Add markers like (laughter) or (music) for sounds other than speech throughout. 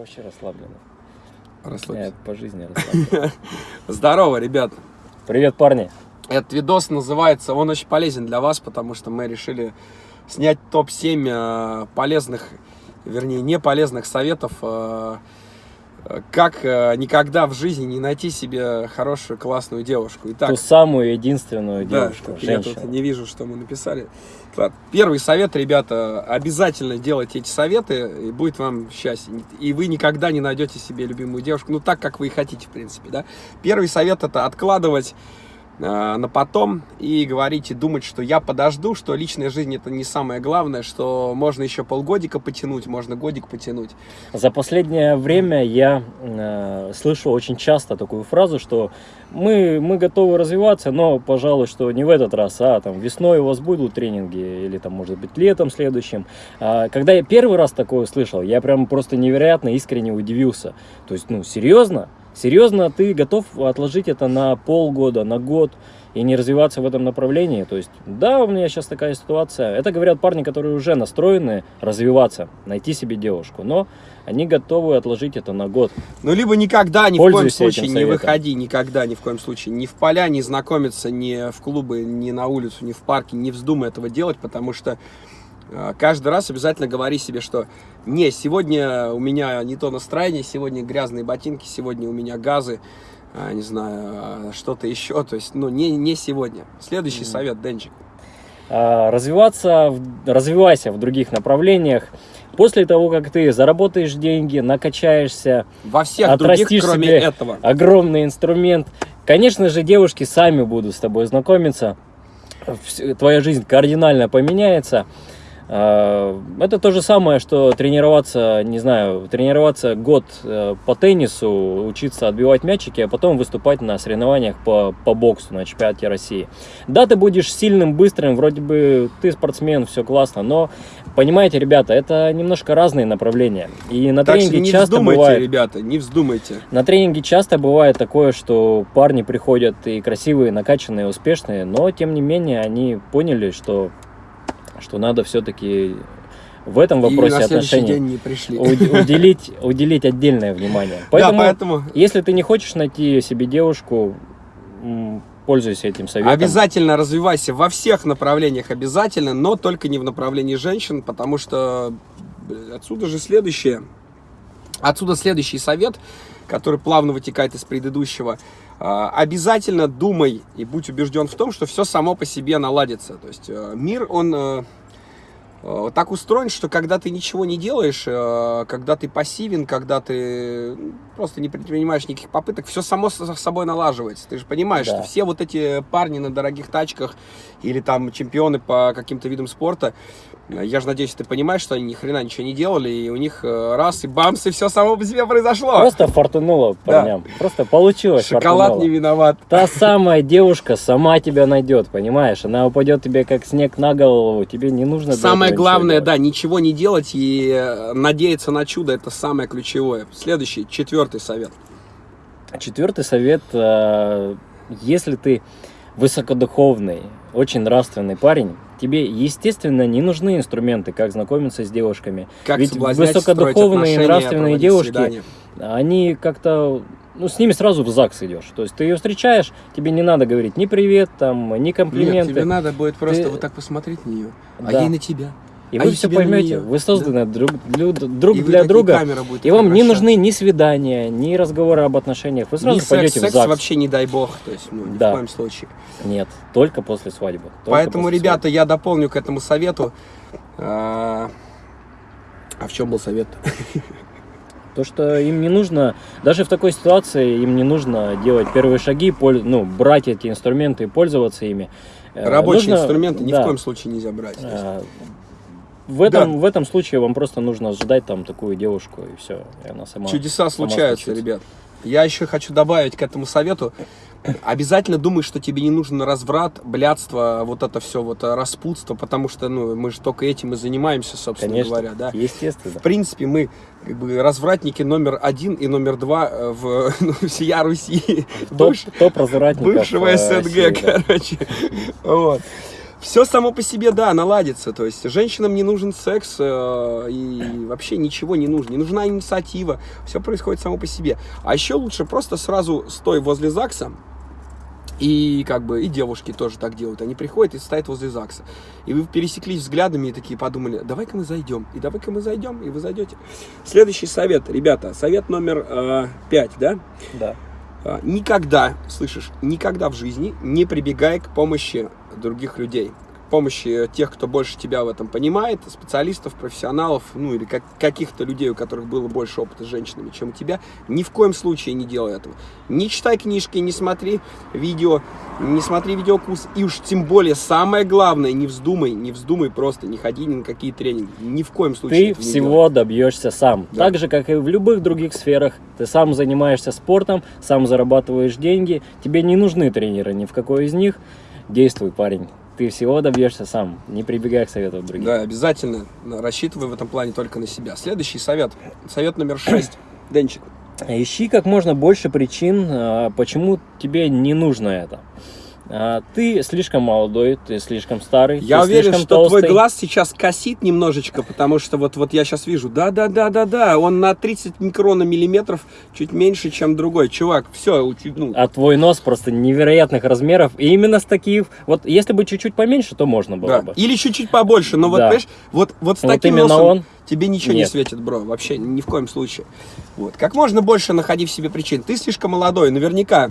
вообще расслабленно. Расслабься. Я по жизни (laughs) расслаблен. Здорово, ребят. Привет, парни. Этот видос называется, он очень полезен для вас, потому что мы решили снять топ-7 э, полезных, вернее, не полезных советов, э, как э, никогда в жизни не найти себе хорошую, классную девушку. Итак, Ту самую единственную да, девушку, я тут женщину. не вижу, что мы написали. Первый совет, ребята, обязательно делайте эти советы, и будет вам счастье. И вы никогда не найдете себе любимую девушку, ну так, как вы и хотите, в принципе, да. Первый совет это откладывать на потом и говорить и думать, что я подожду, что личная жизнь это не самое главное, что можно еще полгодика потянуть, можно годик потянуть. За последнее время я э, слышу очень часто такую фразу, что мы, мы готовы развиваться, но, пожалуй, что не в этот раз, а там весной у вас будут тренинги или там, может быть, летом следующим. А, когда я первый раз такое услышал, я прям просто невероятно искренне удивился. То есть, ну, серьезно? Серьезно, ты готов отложить это на полгода, на год и не развиваться в этом направлении? То есть, да, у меня сейчас такая ситуация. Это говорят парни, которые уже настроены развиваться, найти себе девушку, но они готовы отложить это на год. Ну, либо никогда, ни в коем Пользуйся случае не выходи, никогда, ни в коем случае, ни в поля, не знакомиться, ни в клубы, ни на улицу, ни в парке, не вздумай этого делать, потому что каждый раз обязательно говори себе, что не, сегодня у меня не то настроение, сегодня грязные ботинки, сегодня у меня газы, а, не знаю, а, что-то еще, то есть, ну, не, не сегодня. Следующий совет, Денчик. А, развиваться, развивайся в других направлениях. После того, как ты заработаешь деньги, накачаешься, Во всех других, кроме себе этого. огромный инструмент, конечно же, девушки сами будут с тобой знакомиться, твоя жизнь кардинально поменяется. А, Это то же самое, что тренироваться, не знаю, тренироваться год э, по теннису, учиться отбивать мячики, а потом выступать на соревнованиях по, по боксу на чемпионате России. Да, ты будешь сильным, быстрым, вроде бы ты спортсмен, все классно, но понимаете, ребята, это немножко разные направления. И на Так тренинге не часто вздумайте, бывает... ребята, не вздумайте. На тренинге часто бывает такое, что парни приходят и красивые, накачанные, успешные, но тем не менее они поняли, что, что надо все-таки в этом И вопросе следующий отношений день не пришли. уд- уделить, (laughs) уделить отдельное внимание. Поэтому, Да, поэтому если ты не хочешь найти себе девушку, пользуйся этим советом. Обязательно развивайся во всех направлениях, обязательно, но только не в направлении женщин, потому что отсюда же следующее. Отсюда следующий совет, который плавно вытекает из предыдущего. А, Обязательно думай и будь убежден в том, что все само по себе наладится. То есть э, мир, он э, э, так устроен, что когда ты ничего не делаешь, когда ты пассивен, когда ты ну, просто не предпринимаешь никаких попыток, все само с собой налаживается. Ты же понимаешь, Да. что все вот эти парни на дорогих тачках или там чемпионы по каким-то видам спорта, я же надеюсь, ты понимаешь, что они ни хрена ничего не делали, и у них э, раз и бамс, и все само по себе произошло. Просто фортунуло Да. парням. Просто получилось. Шоколад фортунуло. не виноват. Та самая девушка сама тебя найдет, понимаешь? Она упадет тебе как снег на голову, тебе не нужно. Самое главное, да, ничего не делать и э, надеяться на чудо, это самое ключевое. Следующий, четвертый совет. Четвертый совет, э, если ты высокодуховный, очень нравственный парень, тебе, естественно, не нужны инструменты, как знакомиться с девушками. Как Ведь высокодуховные нравственные девушки, свидания. они как-то, ну, с ними сразу в ЗАГС идешь. То есть ты ее встречаешь, тебе не надо говорить ни привет, там, ни Нет, комплименты. тебе надо будет просто Ты- вот так посмотреть на нее, а Да. ей на тебя. И а вы все поймете, вы созданы друг, для- друг И для друга. будет И вам не нужны ни свидания, ни разговоры об отношениях. Вы сразу Ни секс, пойдете секс в ЗАГС. вообще не дай бог, то есть, ну, ни Да. в коем случае. Нет, только после свадьбы. только Поэтому, после ребята, я дополню к этому совету. А а в чем был совет? свадьбы. (laughs) То, что им не нужно, даже в такой ситуации, им не нужно делать первые шаги, ну, брать эти инструменты и пользоваться ими. Э, Рабочие нужно- инструменты ни да, в коем случае нельзя брать. Э, В этом, в этом случае вам просто нужно ждать там такую девушку, и все. И она сама, Чудеса сама случаются, случится. ребят. Я еще хочу добавить к этому совету. Обязательно думай, что тебе не нужен разврат, блядство, вот это все, вот э, распутство, потому что, ну, мы же только этим и занимаемся, собственно Конечно, говоря, да. естественно. В принципе, мы как бы развратники номер один и номер два э, в (laughs) ну, всея Руси. Топ, Бывш- топ развратников Бывшего э, СНГ, России, да. короче. Вот. Все само по себе, да, наладится. То есть женщинам не нужен секс э, и вообще ничего не нужно. Не нужна инициатива. Все происходит само по себе. А еще лучше просто сразу стой возле ЗАГСа. И как бы и девушки тоже так делают. Они приходят и стоят возле ЗАГСа. И вы пересеклись взглядами и такие подумали, давай-ка мы зайдем. И давай-ка мы зайдем, и вы зайдете. Следующий совет, ребята, совет номер э, пять, да? Да. А, Никогда, слышишь, никогда в жизни не прибегай к помощи других людей. Помощи тех, кто больше тебя в этом понимает, специалистов, профессионалов, ну или как, каких-то людей, у которых было больше опыта с женщинами, чем у тебя. Ни в коем случае не делай этого. Не читай книжки, не смотри видео, не смотри видеокурс. И уж тем более, самое главное, не вздумай, не вздумай просто, не ходи ни на какие тренинги. Ни в коем случае Ты всего добьешься сам. Да. Так же, как и в любых других сферах. Ты сам занимаешься спортом, сам зарабатываешь деньги. Тебе не нужны тренеры ни в какой из них. Действуй, парень. Ты всего добьешься сам. Не прибегай к советам других. Да, обязательно рассчитывай в этом плане только на себя. Следующий совет. Совет номер шесть. (coughs) Денчик. Ищи как можно больше причин, а, почему тебе не нужно это. А, Ты слишком молодой, ты слишком старый, Я уверен, что толстый. твой глаз сейчас косит немножечко, потому что вот, вот я сейчас вижу, да-да-да-да-да, он на 30 микрономиллиметров чуть меньше, чем другой. Чувак, все, ну, А твой нос просто невероятных размеров. И именно с таких... Вот если бы чуть-чуть поменьше, то можно было да. бы. Или чуть-чуть побольше, но вот, Да. понимаешь, вот, вот с Вот таким носом он. тебе ничего не Нет. светит, бро, вообще, ни в коем случае. Вот. Как можно больше находи в себе причин. Ты слишком молодой, наверняка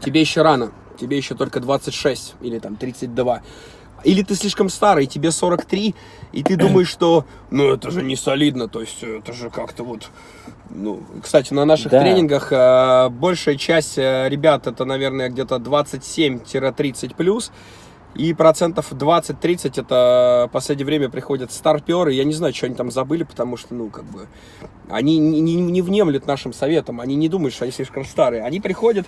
тебе еще рано, тебе еще только 26 или там 32. Или ты слишком старый, тебе 43, и ты (clears throat) думаешь, что, ну, это же не солидно, то есть это же как-то вот... Ну, кстати, на наших Да. тренингах э, большая часть э, ребят, это, наверное, где-то 27-30 плюс, и процентов 20-30 это в последнее время приходят старперы. Я не знаю, что они там забыли, потому что, ну, как бы, они не, не, не внемлют нашим советам. Они не думают, что они слишком старые. Они приходят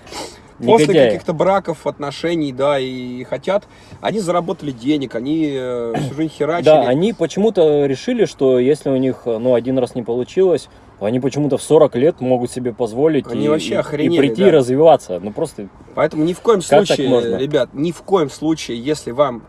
после Негодяи. каких-то браков, отношений, да, и хотят. Они заработали денег, они э, всю жизнь херачили. Да, они почему-то решили, что если у них ну, один раз не получилось, они почему-то в 40 лет могут себе позволить Они и, вообще и- прийти да. и развиваться. Ну просто Поэтому ни в коем случае, ребят, ни в коем случае, если вам,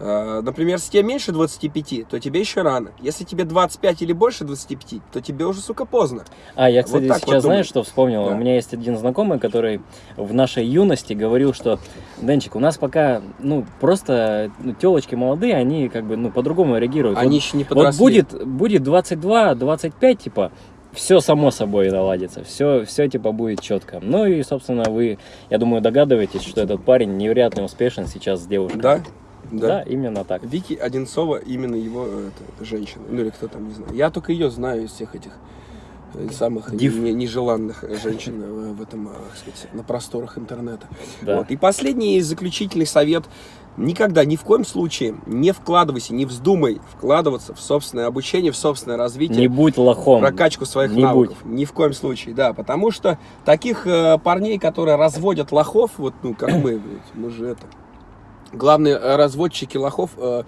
э, например, если тебе меньше 25, то тебе еще рано. Если тебе 25 или больше 25, то тебе уже, сука, поздно. А, я, Вот кстати, вот сейчас думаю. знаешь, что вспомнил? Да. У меня есть один знакомый, который в нашей юности говорил, что, Денчик, у нас пока, ну, просто ну, телочки молодые, они как бы, ну, по-другому реагируют. Они вот, еще не вот подросли. будет, будет 22-25, типа, все само собой наладится, все, все, типа, будет четко. Ну и, собственно, вы, я думаю, догадываетесь, что этот парень невероятно успешен сейчас с девушкой. Да? Да, именно так. Вики Одинцова, именно его э, это, женщина. Ну или кто там, не знаю. Я только ее знаю из всех этих э, самых Див. не- нежеланных э, женщин в этом, сказать, на просторах интернета. Да. Вот. И последний заключительный совет. Никогда, ни в коем случае не вкладывайся, не вздумай вкладываться в собственное обучение, в собственное развитие. Не будь лохом. прокачку своих Не навыков. Ни в коем случае, да. Потому что таких э, парней, которые разводят лохов, вот, ну, как мы, мы же это. Главные э, разводчики лохов э,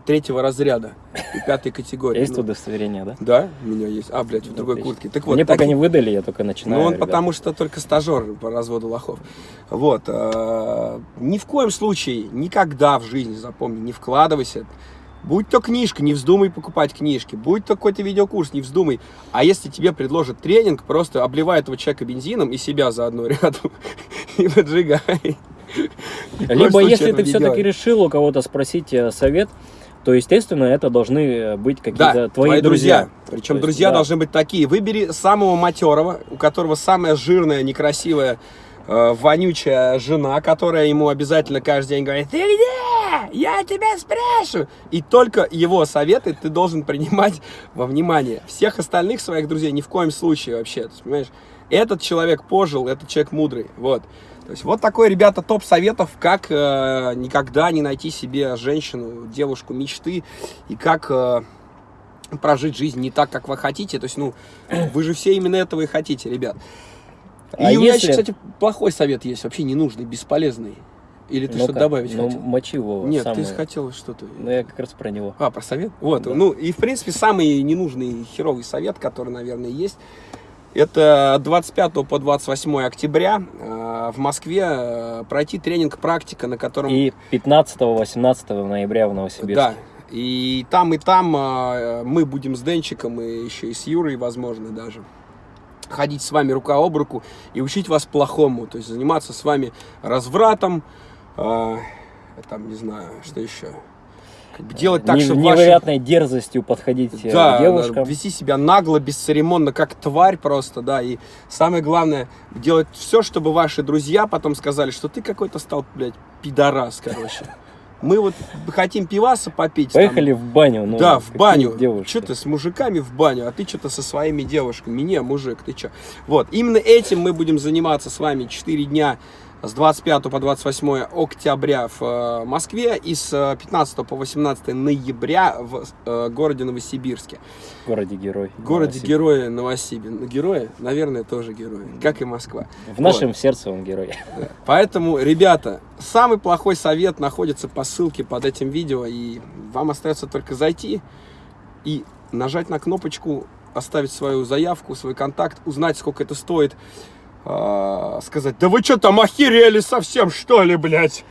третьего разряда и пятой категории. Есть Ну, удостоверение, да? Да, у меня есть. А, блядь, в другой Отлично. куртке. Так вот, Мне пока таких- не выдали, я только начинаю. ну, он ребят. потому что только стажер по разводу лохов. Вот. э, ни в коем случае, никогда в жизни, запомни, не вкладывайся. Будь то книжка, не вздумай покупать книжки. Будь то какой-то видеокурс, не вздумай. А если тебе предложат тренинг, просто обливай этого человека бензином и себя заодно (laughs) рядом. И поджигай. Либо если ты все-таки решил у кого-то спросить э, совет, то, естественно, это должны э, быть какие-то Да, твои, друзья. Причем То есть, друзья да. должны быть такие. Выбери самого матерого, у которого самая жирная, некрасивая, э, вонючая жена, которая ему обязательно каждый день говорит, ты где? Я тебя спрашиваю. И только его советы ты должен принимать во внимание. Всех остальных своих друзей ни в коем случае вообще. Понимаешь, этот человек пожил, этот человек мудрый. Вот. То есть вот такой, ребята, топ советов, как э, никогда не найти себе женщину, девушку мечты и как э, прожить жизнь не так, как вы хотите. То есть, ну, вы же все именно этого и хотите, ребят. И А у меня если- еще, кстати, плохой совет есть, вообще ненужный, бесполезный. Или ты Ну-ка, что-то добавить ну, хотел? мочи Вова, Нет, самое. ты хотел что-то. Ну, я как раз про него. А, про совет? Вот, Да. ну, и, в принципе, самый ненужный херовый совет, который, наверное, есть, это 25 по 28 октября э, в Москве э, пройти тренинг практика, на котором... И 15-18 ноября в Новосибирске. Да, и там, и там э, мы будем с Денчиком, и еще и с Юрой, возможно, даже ходить с вами рука об руку и учить вас плохому, то есть заниматься с вами развратом, э, там, не знаю, что еще, делать так, Не- чтобы ваши- невероятной дерзостью подходить э, да, девушкам. вести себя нагло, бесцеремонно, как тварь просто, да, и самое главное, делать все, чтобы ваши друзья потом сказали, что ты какой-то стал, блядь, пидорас, короче. Мы вот хотим пиваса попить. там, Поехали в баню. Ну, да, в баню. Что ты с мужиками в баню, а ты что-то со своими девушками. Не, мужик, ты что? Вот, именно этим мы будем заниматься с вами 4 дня с 25 по 28 октября в э, Москве и с э, 15 по 18 ноября в э, городе Новосибирске. В городе Герой. В городе Новосибирск. герои Новосибирск. Ну, Герои, наверное, тоже герои, как и Москва. В нашем сердце он герой. Поэтому, ребята, самый плохой совет находится по ссылке под этим видео, и вам остается только зайти и нажать на кнопочку, оставить свою заявку, свой контакт, узнать, сколько это стоит, а, сказать, да вы что там охерели совсем, что ли, блядь?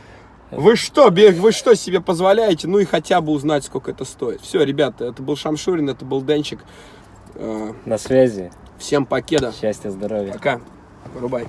Вы что, вы что себе позволяете? Ну и хотя бы узнать, сколько это стоит. Все, ребята, это был Шамшурин, это был Денчик. А, На связи. Всем покеда. Счастья, здоровья. Пока. Вырубай.